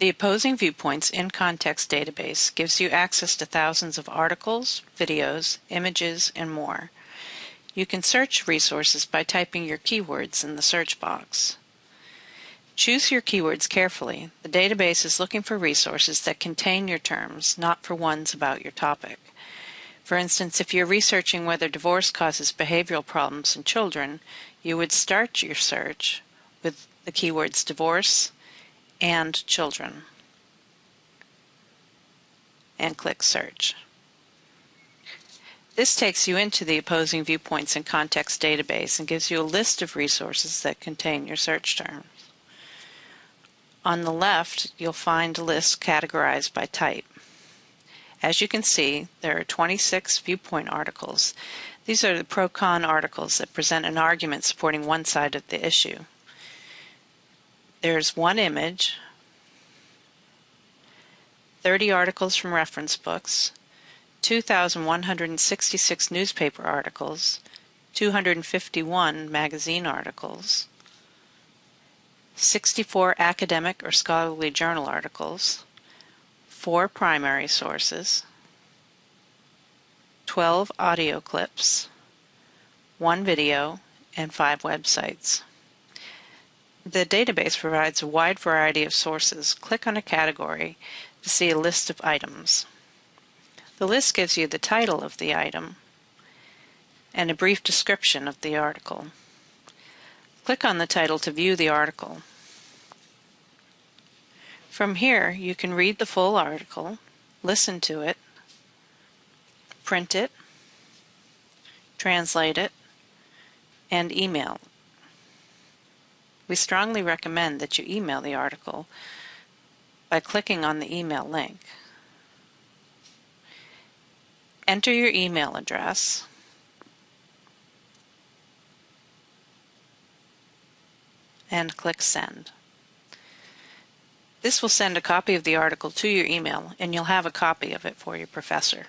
The Opposing Viewpoints in Context database gives you access to thousands of articles, videos, images, and more. You can search resources by typing your keywords in the search box. Choose your keywords carefully. The database is looking for resources that contain your terms, not for ones about your topic. For instance, if you're researching whether divorce causes behavioral problems in children, you would start your search with the keywords divorce and children and click search. This takes you into the Opposing Viewpoints and Context database and gives you a list of resources that contain your search terms. On the left, you'll find a list categorized by type. As you can see, there are 26 viewpoint articles. These are the pro-con articles that present an argument supporting one side of the issue. There's one image, 30 articles from reference books, 2,166 newspaper articles, 251 magazine articles, 64 academic or scholarly journal articles, 4 primary sources, 12 audio clips, 1 video, and 5 websites. The database provides a wide variety of sources. Click on a category to see a list of items. The list gives you the title of the item and a brief description of the article. Click on the title to view the article. From here, you can read the full article, listen to it, print it, translate it, and email. We strongly recommend that you email the article by clicking on the email link. Enter your email address and click Send. This will send a copy of the article to your email and you'll have a copy of it for your professor.